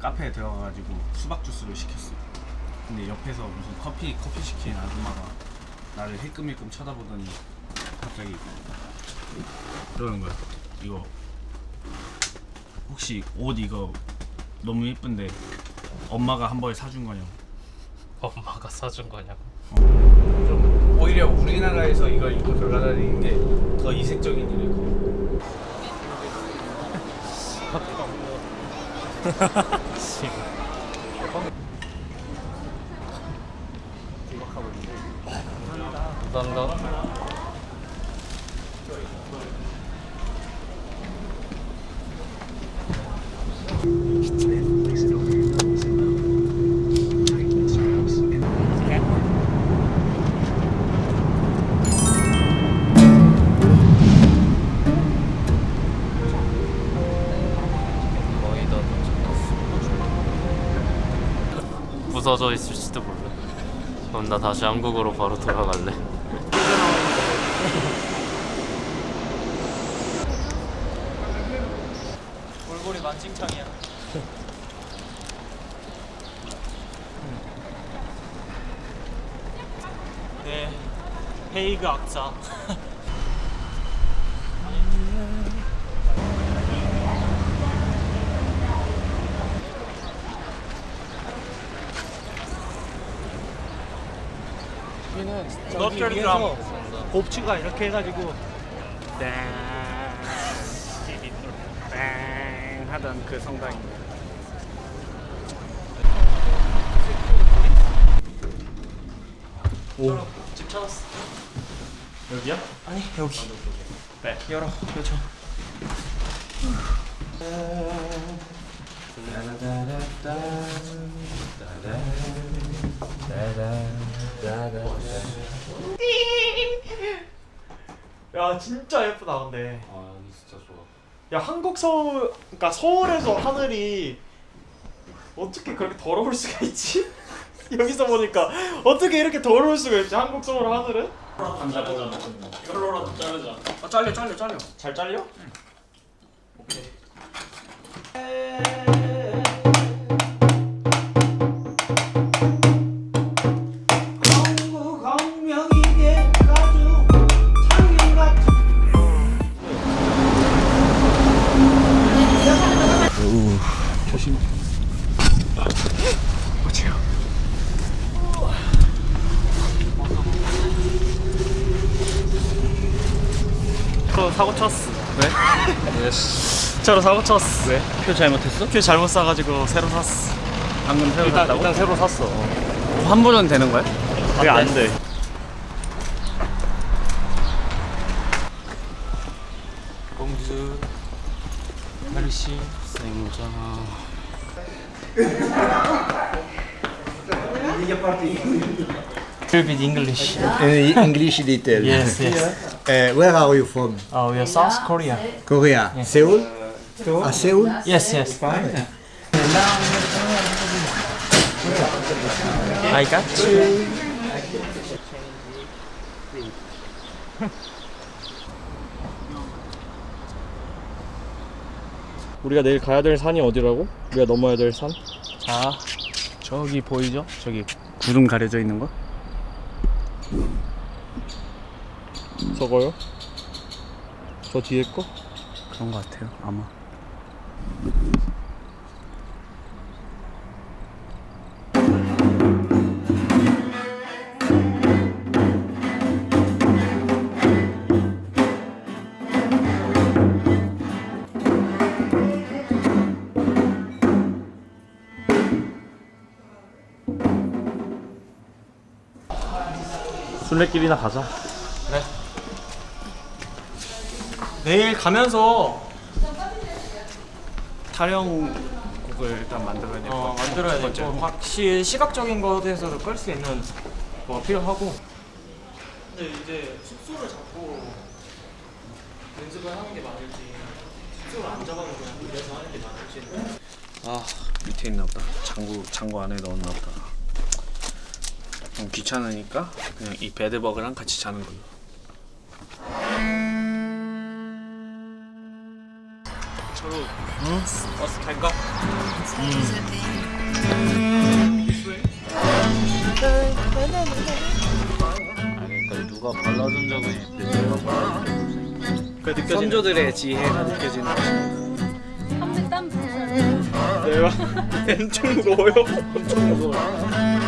카페에 들어가가지고 수박 주스를 시켰어. 근데 옆에서 무슨 커피 커피 시킨 아줌마가 나를 힐끔힐끔 쳐다보더니 갑자기 그러는 거야. 이거 혹시 옷 이거 너무 예쁜데 엄마가 한벌 사준 거냐고. 엄마가 사준 거냐고 좀 오히려 우리나라에서 이걸 입고 돌아다니는 게 더 이색적인 일이고. 감사합니다 부서져 있을지도 몰라. 그럼 나 다시 한국으로 바로 돌아갈래. 골골이 만칭창이야. 네, 헤이그 악 사. 너트를 드럼 곱치가 이렇게 해가지고 땡 하던 그 성당입니다. 집 찾았어. 여기야? 아니 여기. 네. 열어. 그렇죠. 야 진짜 예쁘다 근데. 아 여기 진짜 좋아 야 한국 서울 그러니까 서울에서 하늘이 어떻게 그렇게 더러울 수가 있지? 여기서 보니까 어떻게 이렇게 더러울 수가 있지 한국 서울 하늘은? 이걸로라도 자르자. 아 잘려 잘려 잘려. 잘 잘려? 응. 오케이. 조심. 어째요? 저 사고 쳤어. 왜? 저로 사고 쳤어. 왜? 표 잘못했어? 표 잘못 사가지고 새로 샀어. 방금 새로 일단 샀다고? 일단 새로 샀어. 환불은 되는 거야? 그게 안 돼. 멜시 생자 little bit English. In English detail. Yes, yes. Uh, where are you from? Uh, we are South Korea. Korea. Seoul? Ah, Seoul? Yes, yes. I got you. 우리가 내일 가야 될 산이 어디라고? 우리가 넘어야 될 산? 자, 저기 보이죠? 저기 구름 가려져 있는 거? 저거요? 저 뒤에 거? 그런 거 같아요, 아마. 순례길이나 가자 내일 가면서 촬영곡을 일단 만들어야 될것 어. 만들어야. 되고 확실히 시각적인 것에서도 끌 수 있는 뭐 필요하고 근데 이제 숙소를 잡고 연습을 하는 게 맞을지 숙소를 안 잡아도 그냥 빌려서 하는 게 맞을지 아, 밑에 있나 보다. 창고, 창고 안에 넣었나 보다. 좀 귀찮으니까 그냥 이 베드버그랑 같이 자는 걸로. 차로 버스 탈까? 아니 그러니까 누가 발라준 적은 있는데 내가 발라준 그 선조들의 지혜가 느껴지는 한번 땀. 내가 엄청 무거워요 엄청 무거워요